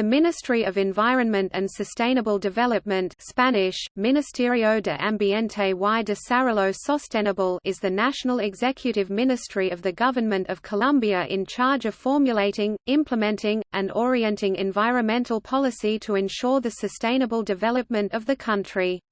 The Ministry of Environment and Sustainable Development Spanish, Ministerio de Ambiente y Desarrollo Sostenible is the national executive ministry of the Government of Colombia in charge of formulating, implementing, and orienting environmental policy to ensure the sustainable development of the country.